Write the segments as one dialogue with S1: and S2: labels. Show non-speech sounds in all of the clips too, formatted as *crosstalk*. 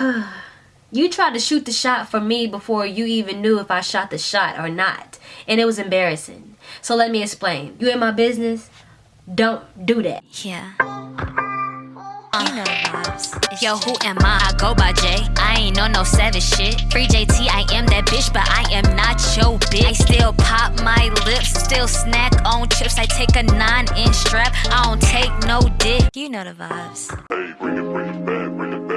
S1: *sighs* you tried to shoot the shot for me before you even knew if I shot the shot or not. And it was embarrassing. So let me explain. You in my business? Don't do that.
S2: Yeah. Uh, you know the vibes. Yo, who am I? I go by J. I ain't on no savage shit. Free JT, I am that bitch, but I am not your bitch. I still pop my lips, still snack on chips. I take a nine inch strap, I don't take no dick. You know the vibes.
S3: Hey, bring it, bring it back, bring it back,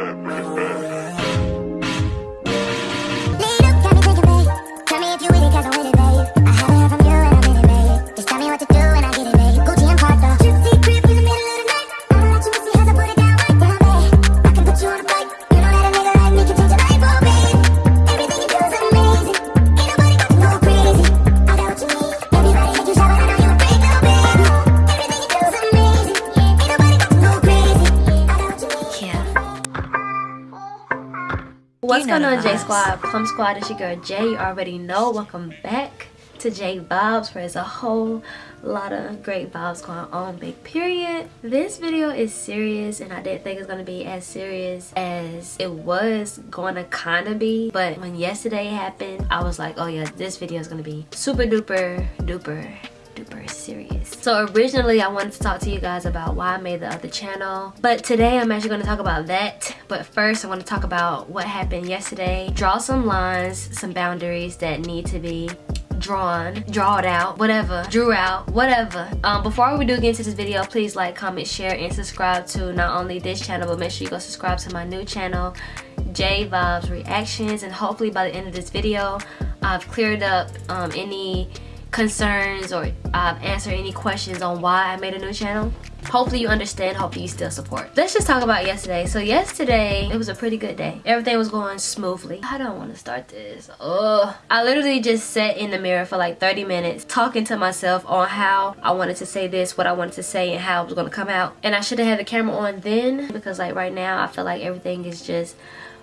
S1: What's going on, J. Squad? Plum Squad, it's your girl Jay. You already know. Welcome back to J Vibes, where there's a whole lot of great vibes going on. Big period. This video is serious, and I didn't think it was gonna be as serious as it was going to kind of be. But when yesterday happened, I was like, oh yeah, this video is gonna be super duper duper serious. So originally I wanted to talk to you guys about why I made the other channel. But today I'm actually going to talk about that. But first I want to talk about what happened yesterday. Draw some lines, some boundaries that need to be drawn, drawed out, whatever, drew out, whatever. Um, before we do get into this video, please like, comment, share, and subscribe to not only this channel, but make sure you go subscribe to my new channel, J Vibes Reactions. And hopefully by the end of this video, I've cleared up um, any concerns or uh, answer any questions on why I made a new channel. Hopefully you understand, hopefully you still support. Let's just talk about yesterday. So yesterday, it was a pretty good day. Everything was going smoothly. I don't want to start this. Ugh. I literally just sat in the mirror for like 30 minutes talking to myself on how I wanted to say this, what I wanted to say, and how it was going to come out. And I should have had the camera on then because like right now, I feel like everything is just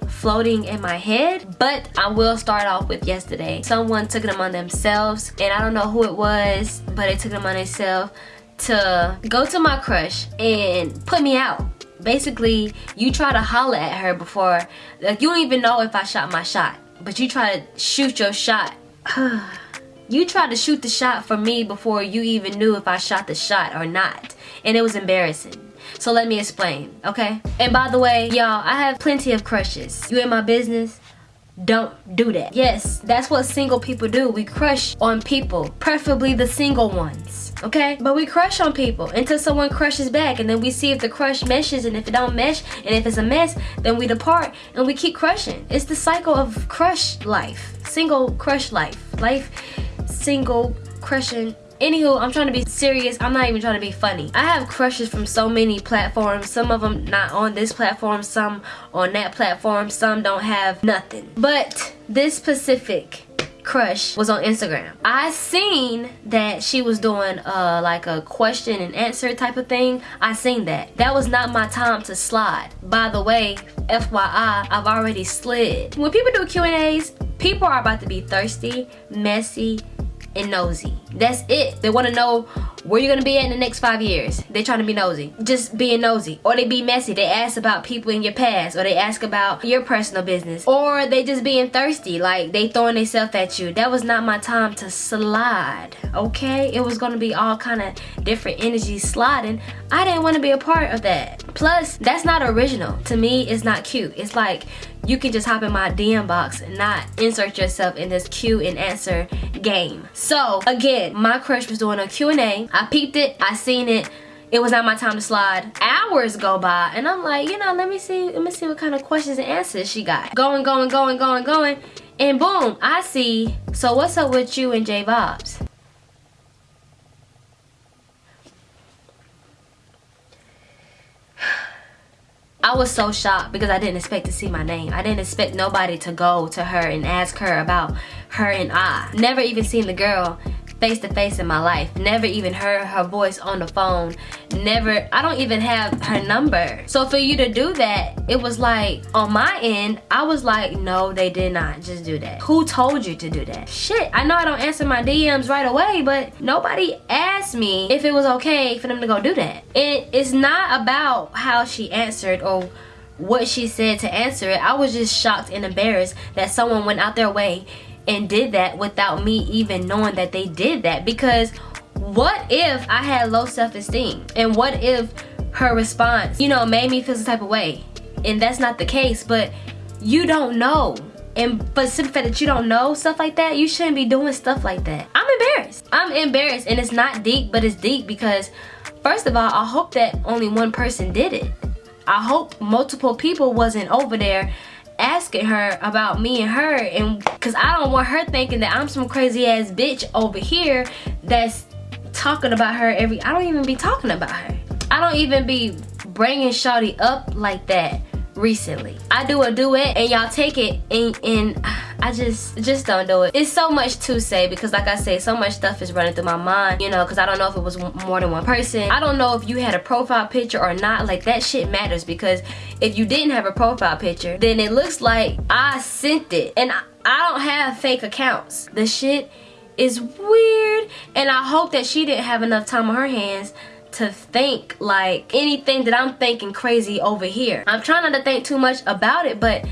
S1: floating in my head but i will start off with yesterday. Someone took it upon themselves and i don't know who it was but they took it upon themselves to go to my crush and put me out. Basically you try to holler at her before like you don't even know if i shot my shot but you try to shoot your shot. *sighs* You tried to shoot the shot for me before you even knew if i shot the shot or not and it was embarrassing so let me explain, okay? And by the way, y'all, I have plenty of crushes. You in my business? Don't do that. Yes, that's what single people do. We crush on people, preferably the single ones, okay? But we crush on people until someone crushes back and then we see if the crush meshes and if it don't mesh and if it's a mess, then we depart and we keep crushing. It's the cycle of crush life, single crush life, life single crushing Anywho, I'm trying to be serious. I'm not even trying to be funny. I have crushes from so many platforms. Some of them not on this platform, some on that platform, some don't have nothing. But this specific crush was on Instagram. I seen that she was doing uh like a question and answer type of thing. I seen that. That was not my time to slide. By the way, FYI, I've already slid. When people do Q&As, people are about to be thirsty, messy, and nosy. That's it. They want to know where you're gonna be at in the next five years. They're trying to be nosy. Just being nosy. Or they be messy. They ask about people in your past. Or they ask about your personal business. Or they just being thirsty. Like they throwing themselves at you. That was not my time to slide. Okay? It was gonna be all kind of different energies sliding. I didn't want to be a part of that. Plus, that's not original. To me, it's not cute. It's like you can just hop in my DM box and not insert yourself in this Q and answer game. So again, my crush was doing a Q&A. I peeped it, I seen it. It was not my time to slide. Hours go by and I'm like, you know, let me see, let me see what kind of questions and answers she got. Going, going, going, going, going. And boom, I see, so what's up with you and J Vibes? I was so shocked because I didn't expect to see my name. I didn't expect nobody to go to her and ask her about her and I. Never even seen the girl face to face in my life. Never even heard her voice on the phone. Never, I don't even have her number. So for you to do that, it was like, on my end, I was like, no, they did not just do that. Who told you to do that? Shit, I know I don't answer my DMs right away, but nobody asked me if it was okay for them to go do that. It is not about how she answered or what she said to answer it. I was just shocked and embarrassed that someone went out their way and did that without me even knowing that they did that because what if I had low self-esteem and what if her response you know made me feel some type of way and that's not the case but you don't know and but simply fact that you don't know stuff like that you shouldn't be doing stuff like that. I'm embarrassed. I'm embarrassed and it's not deep but it's deep because first of all I hope that only one person did it. I hope multiple people wasn't over there asking her about me and her and because I don't want her thinking that I'm some crazy ass bitch over here that's talking about her every I don't even be talking about her. I don't even be bringing Shawty up like that recently. I do a duet and y'all take it and, and I just just don't do it. It's so much to say because like I say so much stuff is running through my mind you know because I don't know if it was more than one person. I don't know if you had a profile picture or not. Like that shit matters because if you didn't have a profile picture then it looks like I sent it. And I, I don't have fake accounts. The shit is weird. And I hope that she didn't have enough time on her hands to think like anything that I'm thinking crazy over here. I'm trying not to think too much about it, but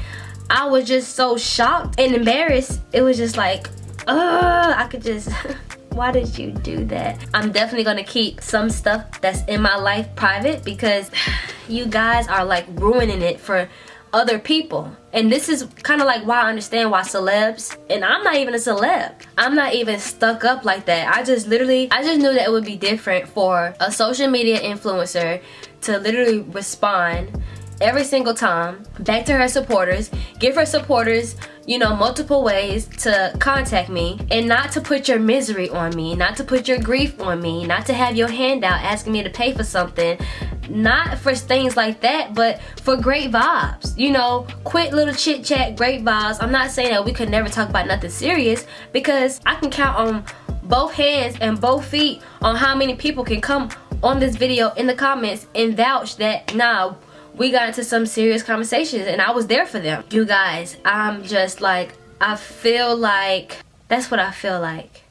S1: I was just so shocked and embarrassed. It was just like, ugh, I could just, *laughs* why did you do that? I'm definitely gonna keep some stuff that's in my life private because *sighs* you guys are like ruining it for other people. And this is kind of like why I understand why celebs and I'm not even a celeb. I'm not even stuck up like that. I just literally I just knew that it would be different for a social media influencer to literally respond every single time back to her supporters give her supporters you know multiple ways to contact me and not to put your misery on me not to put your grief on me not to have your hand out asking me to pay for something. Not for things like that but for great vibes you know quit little chit chat great vibes. I'm not saying that we could never talk about nothing serious because i can count on both hands and both feet on how many people can come on this video in the comments and vouch that nah we got into some serious conversations and I was there for them. You guys, I'm just like, I feel like, that's what I feel like.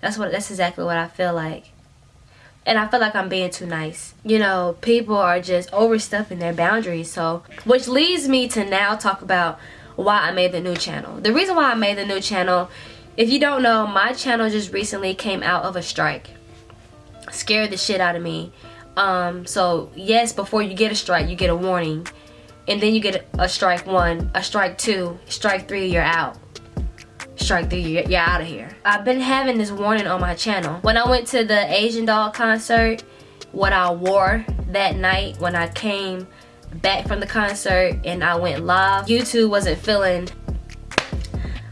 S1: That's what, that's exactly what I feel like. And I feel like I'm being too nice. You know, people are just overstepping their boundaries. So, which leads me to now talk about why I made the new channel. The reason why I made the new channel, if you don't know, my channel just recently came out of a strike. Scared the shit out of me um, so yes, before you get a strike, you get a warning. And then you get a strike one, a strike two, strike three, you're out. Strike three, you're, you're out of here. I've been having this warning on my channel. When I went to the Asian Doll concert, what I wore that night when I came back from the concert and I went live, YouTube wasn't feeling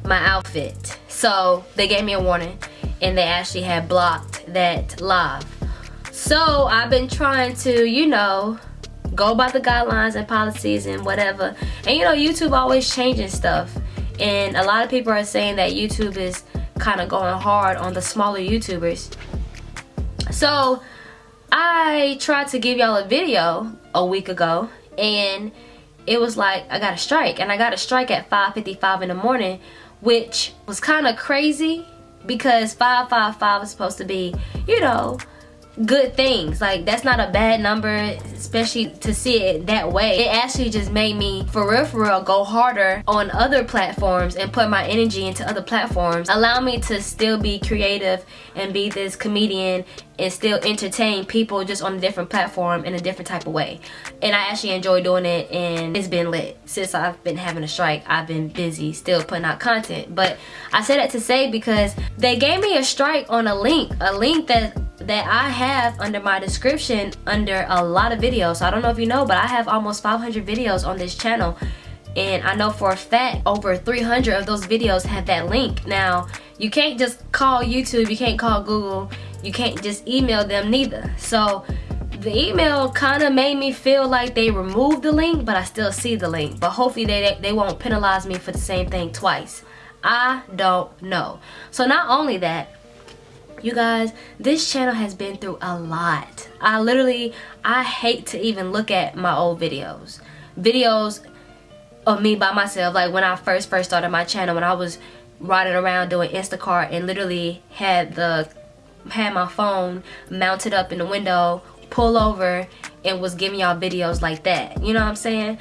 S1: my outfit. So they gave me a warning and they actually had blocked that live. So I've been trying to, you know, go by the guidelines and policies and whatever. And you know, YouTube always changing stuff. And a lot of people are saying that YouTube is kind of going hard on the smaller YouTubers. So I tried to give y'all a video a week ago and it was like I got a strike and I got a strike at 5.55 in the morning which was kind of crazy because 555 is supposed to be, you know, good things. Like that's not a bad number especially to see it that way. It actually just made me for real for real go harder on other platforms and put my energy into other platforms. Allow me to still be creative and be this comedian and still entertain people just on a different platform in a different type of way. And I actually enjoy doing it and it's been lit. Since I've been having a strike I've been busy still putting out content. But I said that to say because they gave me a strike on a link a link that that I have under my description under a lot of videos. I don't know if you know, but I have almost 500 videos on this channel. And I know for a fact over 300 of those videos have that link. Now, you can't just call YouTube, you can't call Google, you can't just email them neither. So the email kind of made me feel like they removed the link, but I still see the link. But hopefully they, they won't penalize me for the same thing twice. I don't know. So not only that, you guys this channel has been through a lot i literally i hate to even look at my old videos videos of me by myself like when i first first started my channel when i was riding around doing instacart and literally had the had my phone mounted up in the window pull over and was giving y'all videos like that. You know what I'm saying?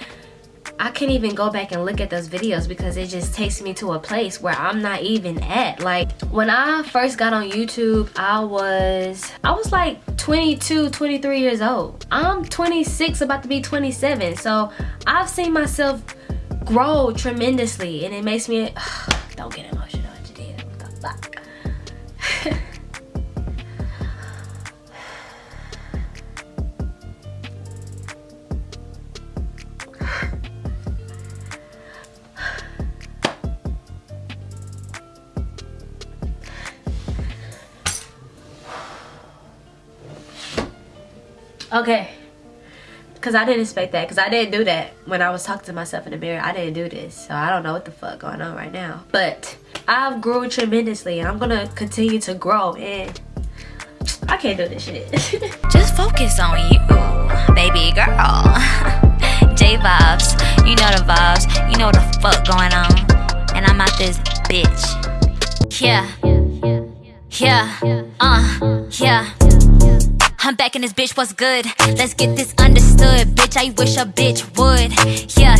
S1: I can't even go back and look at those videos because it just takes me to a place where I'm not even at. Like when I first got on YouTube, I was I was like 22, 23 years old. I'm 26 about to be 27. So I've seen myself grow tremendously and it makes me *sighs* don't get emotional. Okay. Because I didn't expect that. Because I didn't do that when I was talking to myself in the mirror. I didn't do this. So I don't know what the fuck going on right now. But I've grown tremendously. And I'm going to continue to grow. And I can't do this shit. *laughs*
S2: Just focus on you, baby girl. *laughs* J vibes, you know the vibes, you know what the fuck going on. And I'm out this bitch. Yeah, yeah, uh, yeah. I'm back in this bitch, what's good? Let's get this understood, bitch. I wish a bitch would. Yeah,